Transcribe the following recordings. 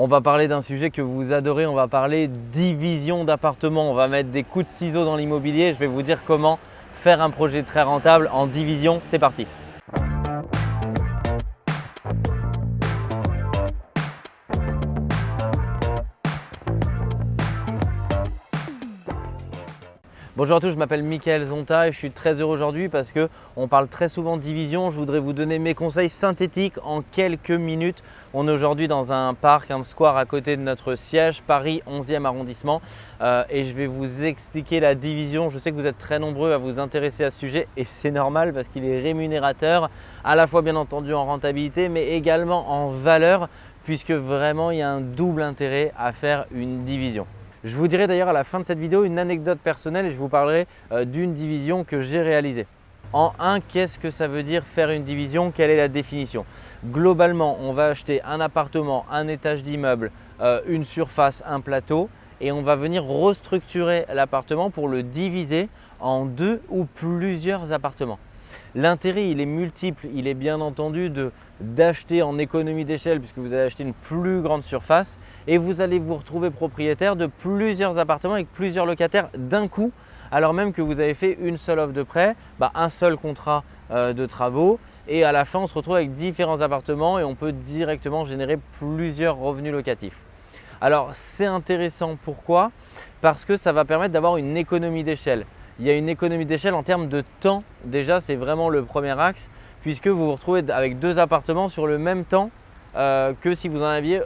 On va parler d'un sujet que vous adorez, on va parler division d'appartements. On va mettre des coups de ciseaux dans l'immobilier. Je vais vous dire comment faire un projet très rentable en division. C'est parti Bonjour à tous, je m'appelle Mickaël Zonta et je suis très heureux aujourd'hui parce qu'on parle très souvent de division. Je voudrais vous donner mes conseils synthétiques en quelques minutes. On est aujourd'hui dans un parc, un square à côté de notre siège, Paris 11e arrondissement euh, et je vais vous expliquer la division. Je sais que vous êtes très nombreux à vous intéresser à ce sujet et c'est normal parce qu'il est rémunérateur à la fois bien entendu en rentabilité mais également en valeur puisque vraiment il y a un double intérêt à faire une division. Je vous dirai d'ailleurs à la fin de cette vidéo une anecdote personnelle et je vous parlerai euh, d'une division que j'ai réalisée. En un, qu'est-ce que ça veut dire faire une division? Quelle est la définition? Globalement, on va acheter un appartement, un étage d'immeuble, euh, une surface, un plateau et on va venir restructurer l'appartement pour le diviser en deux ou plusieurs appartements. L'intérêt, il est multiple. Il est bien entendu d'acheter en économie d'échelle puisque vous allez acheter une plus grande surface et vous allez vous retrouver propriétaire de plusieurs appartements avec plusieurs locataires d'un coup alors même que vous avez fait une seule offre de prêt, bah, un seul contrat euh, de travaux et à la fin on se retrouve avec différents appartements et on peut directement générer plusieurs revenus locatifs. Alors c'est intéressant pourquoi? Parce que ça va permettre d'avoir une économie d'échelle il y a une économie d'échelle en termes de temps. Déjà, c'est vraiment le premier axe puisque vous vous retrouvez avec deux appartements sur le même temps euh, que si vous en aviez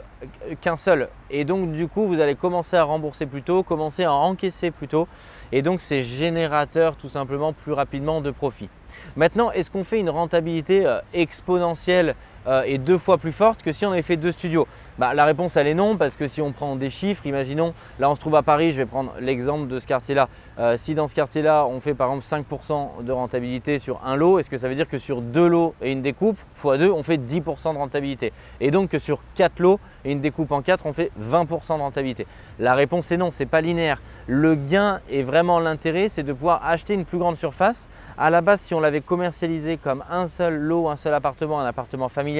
qu'un seul. Et donc, du coup, vous allez commencer à rembourser plus tôt, commencer à encaisser plus tôt. Et donc, c'est générateur tout simplement plus rapidement de profit. Maintenant, est-ce qu'on fait une rentabilité euh, exponentielle euh, et deux fois plus forte que si on avait fait deux studios bah, La réponse elle est non parce que si on prend des chiffres, imaginons, là on se trouve à Paris, je vais prendre l'exemple de ce quartier-là. Euh, si dans ce quartier-là on fait par exemple 5% de rentabilité sur un lot, est-ce que ça veut dire que sur deux lots et une découpe, x 2, on fait 10% de rentabilité? Et donc que sur quatre lots et une découpe en quatre, on fait 20% de rentabilité? La réponse est non, ce n'est pas linéaire. Le gain est vraiment l'intérêt, c'est de pouvoir acheter une plus grande surface. À la base, si on l'avait commercialisé comme un seul lot, un seul appartement, un appartement familial,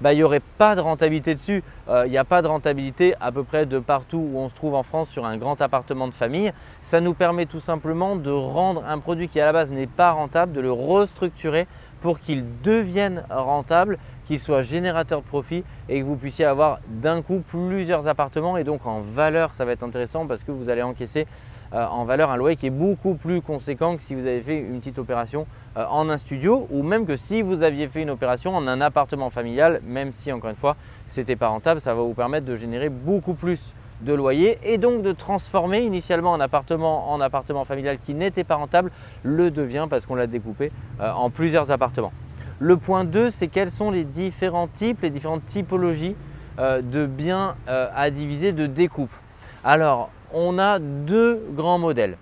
bah, il n'y aurait pas de rentabilité dessus. Euh, il n'y a pas de rentabilité à peu près de partout où on se trouve en France sur un grand appartement de famille. Ça nous permet tout simplement de rendre un produit qui à la base n'est pas rentable, de le restructurer pour qu'il devienne rentable, qu'il soit générateur de profit et que vous puissiez avoir d'un coup plusieurs appartements. Et donc en valeur ça va être intéressant parce que vous allez encaisser euh, en valeur un loyer qui est beaucoup plus conséquent que si vous avez fait une petite opération euh, en un studio ou même que si vous aviez fait une opération en un appartement familial, même si encore une fois ce n'était pas rentable, ça va vous permettre de générer beaucoup plus de loyer et donc de transformer initialement un appartement en appartement familial qui n'était pas rentable le devient parce qu'on l'a découpé euh, en plusieurs appartements. Le point 2, c'est quels sont les différents types, les différentes typologies de biens à diviser de découpe. Alors, on a deux grands modèles.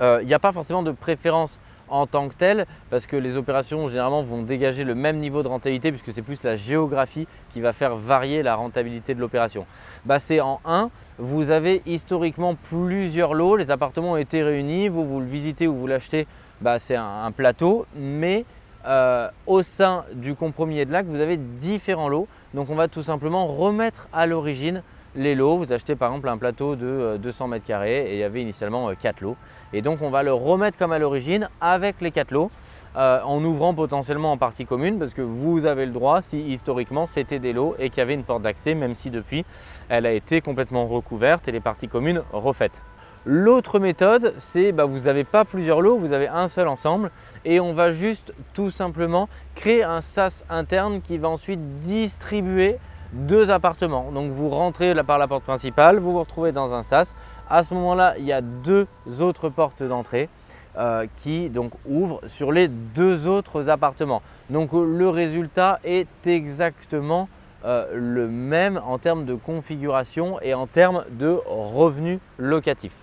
Euh, il n'y a pas forcément de préférence en tant que telle parce que les opérations généralement vont dégager le même niveau de rentabilité puisque c'est plus la géographie qui va faire varier la rentabilité de l'opération. Bah, c'est en 1, vous avez historiquement plusieurs lots, les appartements ont été réunis, vous, vous le visitez ou vous l'achetez, bah, c'est un, plateau, mais euh, au sein du compromis et de l'acte, vous avez différents lots. Donc on va tout simplement remettre à l'origine les lots. Vous achetez par exemple un plateau de 200 euh, mètres carrés et il y avait initialement 4 euh, lots. Et donc on va le remettre comme à l'origine avec les 4 lots euh, en ouvrant potentiellement en partie commune parce que vous avez le droit si historiquement c'était des lots et qu'il y avait une porte d'accès même si depuis elle a été complètement recouverte et les parties communes refaites. L'autre méthode, c'est bah, vous n'avez pas plusieurs lots, vous avez un seul ensemble et on va juste tout simplement créer un SAS interne qui va ensuite distribuer deux appartements. Donc vous rentrez par la porte principale, vous vous retrouvez dans un sas. À ce moment-là, il y a deux autres portes d'entrée euh, qui donc ouvrent sur les deux autres appartements. Donc le résultat est exactement euh, le même en termes de configuration et en termes de revenus locatifs.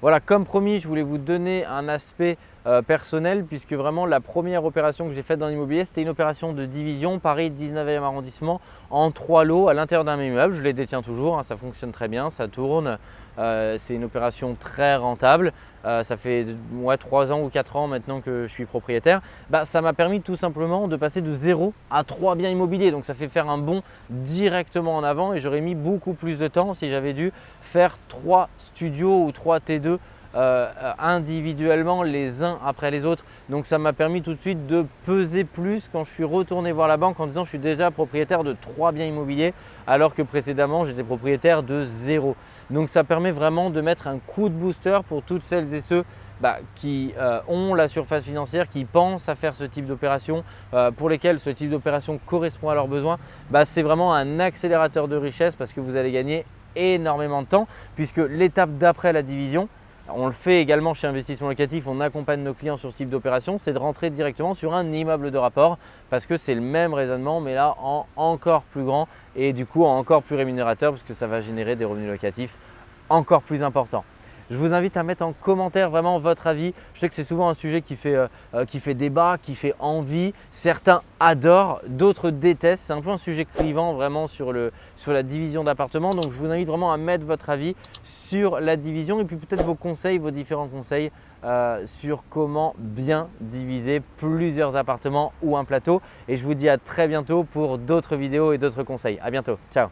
Voilà, comme promis, je voulais vous donner un aspect euh, personnel puisque vraiment la première opération que j'ai faite dans l'immobilier, c'était une opération de division Paris 19e arrondissement en trois lots à l'intérieur d'un immeuble. Je les détiens toujours, hein, ça fonctionne très bien, ça tourne. Euh, c'est une opération très rentable. Euh, ça fait ouais, 3 ans ou 4 ans maintenant que je suis propriétaire. Bah, ça m'a permis tout simplement de passer de 0 à 3 biens immobiliers. Donc ça fait faire un bond directement en avant et j'aurais mis beaucoup plus de temps si j'avais dû faire 3 studios ou 3 T2 euh, individuellement les uns après les autres. Donc ça m'a permis tout de suite de peser plus quand je suis retourné voir la banque en disant je suis déjà propriétaire de 3 biens immobiliers alors que précédemment j'étais propriétaire de 0. Donc ça permet vraiment de mettre un coup de booster pour toutes celles et ceux bah, qui euh, ont la surface financière, qui pensent à faire ce type d'opération, euh, pour lesquels ce type d'opération correspond à leurs besoins. Bah, c'est vraiment un accélérateur de richesse parce que vous allez gagner énormément de temps puisque l'étape d'après la division, on le fait également chez Investissement Locatif, on accompagne nos clients sur ce type d'opération, c'est de rentrer directement sur un immeuble de rapport parce que c'est le même raisonnement mais là en encore plus grand et du coup encore plus rémunérateur parce que ça va générer des revenus locatifs encore plus importants. Je vous invite à mettre en commentaire vraiment votre avis. Je sais que c'est souvent un sujet qui fait, euh, euh, qui fait débat, qui fait envie. Certains adorent, d'autres détestent. C'est un peu un sujet clivant vraiment sur, le, sur la division d'appartements. Donc je vous invite vraiment à mettre votre avis sur la division et puis peut-être vos conseils, vos différents conseils euh, sur comment bien diviser plusieurs appartements ou un plateau. Et je vous dis à très bientôt pour d'autres vidéos et d'autres conseils. À bientôt. Ciao